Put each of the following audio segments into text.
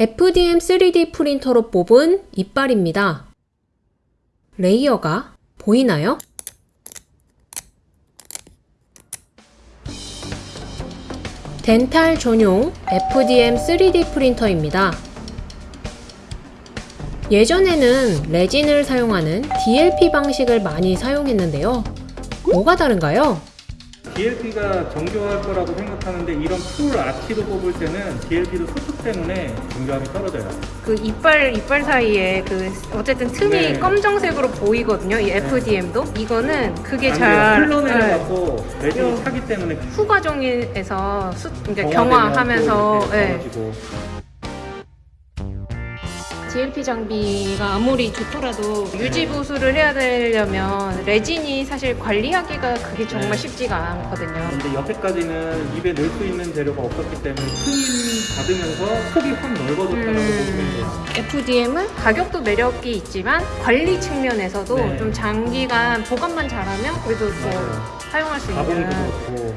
FDM 3D 프린터로 뽑은 이빨입니다. layer가 보이나요? dental 전용 FDM 3D 프린터입니다. 예전에는 레진을 사용하는 DLP 방식을 많이 사용했는데요. 뭐가 다른가요? DLP가 정교할 거라고 생각하는데 이런 full arch로 뽑을 때는 DLP도 수축 때문에 정교함이 떨어져요. 그 이빨 이빨 사이에 그 어쨌든 틈이 네. 검정색으로 보이거든요. 이 FDM도 이거는 그게 안잘 돼요. 흘러내려 네. 레진이 요- 차기 때문에 후 과정에서 수, 그러니까 경화하면서 네. DLP 장비가 아무리 좋더라도 유지 보수를 해야 되려면 레진이 사실 관리하기가 그게 정말 네. 쉽지가 않거든요. 근데 여태까지는 입에 넣을 수 있는 재료가 없었기 때문에 틈 받으면서 속이 확 넓어졌다고 음. 보시면 돼요. FDM은 가격도 매력이 있지만 관리 측면에서도 네. 좀 장기간 보관만 잘하면 그래도 뭐 맞아요. 사용할 수 가공도 있는 그렇고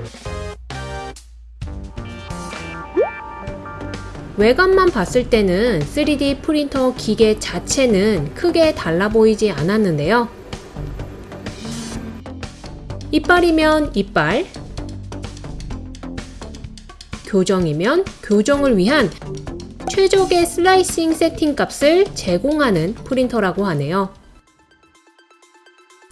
외관만 봤을 때는 3D 프린터 기계 자체는 크게 달라 보이지 않았는데요. 이빨이면 이빨, 교정이면 교정을 위한 최적의 슬라이싱 세팅 값을 제공하는 프린터라고 하네요.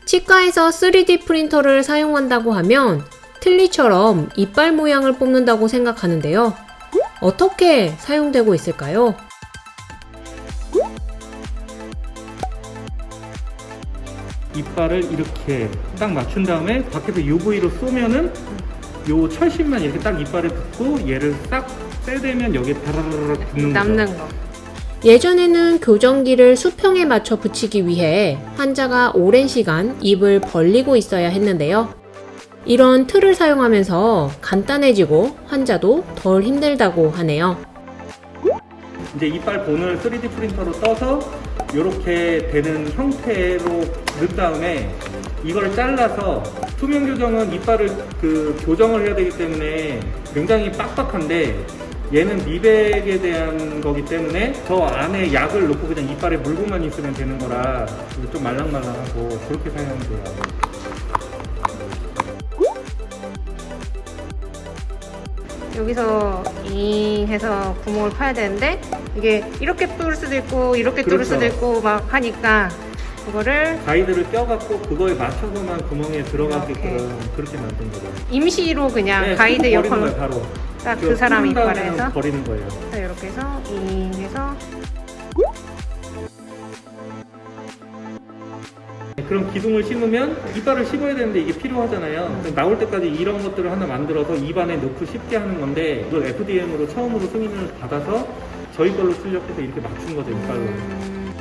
치과에서 3D 프린터를 사용한다고 하면 틀니처럼 이빨 모양을 뽑는다고 생각하는데요. 어떻게 사용되고 있을까요? 이빨을 이렇게 딱 맞춘 다음에 밖에서 UV로 쏘면은 요 철심만 이렇게 딱 이빨에 붙고 얘를 딱 떼대면 여기에 다라라락 붙는 거죠. 남는 거. 예전에는 교정기를 수평에 맞춰 붙이기 위해 환자가 오랜 시간 입을 벌리고 있어야 했는데요. 이런 틀을 사용하면서 간단해지고 환자도 덜 힘들다고 하네요. 이제 이빨 본을 3D 프린터로 떠서 이렇게 되는 형태로 넣은 다음에 이걸 잘라서 투명 교정은 이빨을 그 교정을 해야 되기 때문에 굉장히 빡빡한데 얘는 미백에 대한 거기 때문에 저 안에 약을 넣고 그냥 이빨에 물고만 있으면 되는 거라 좀 말랑말랑하고 그렇게 사용하면 돼요. 여기서 잉 해서 구멍을 파야 되는데 이게 이렇게 뚫을 수도 있고 이렇게 뚫을 그렇죠. 수도 있고 막 하니까 그거를 가이드를 껴갖고 그거에 맞춰서만 구멍에 들어가게끔. 그렇게 만든 거죠. 임시로 그냥 네, 가이드 역할로 거예요, 바로. 딱 그 사람 이빨에서 버리는 거예요. 자, 이렇게 해서 잉 해서 그럼 기둥을 심으면 이빨을 씹어야 되는데 이게 필요하잖아요. 나올 때까지 이런 것들을 하나 만들어서 입안에 넣고 쉽게 하는 건데 이걸 FDM으로 처음으로 승인을 받아서 저희 걸로 출력해서 이렇게 맞춘 거죠 이빨로. 음,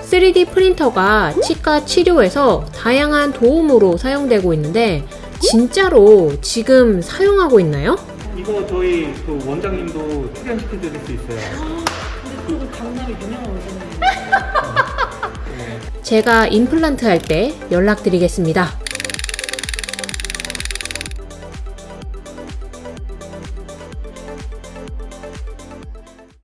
3D 프린터가 치과 치료에서 다양한 도움으로 사용되고 있는데 진짜로 지금 사용하고 있나요? 이거 저희 그 원장님도 출연시켜 드릴 수 있어요. 그쪽은 강남이 유명한 원장님. 네. 제가 임플란트 할 때 연락드리겠습니다.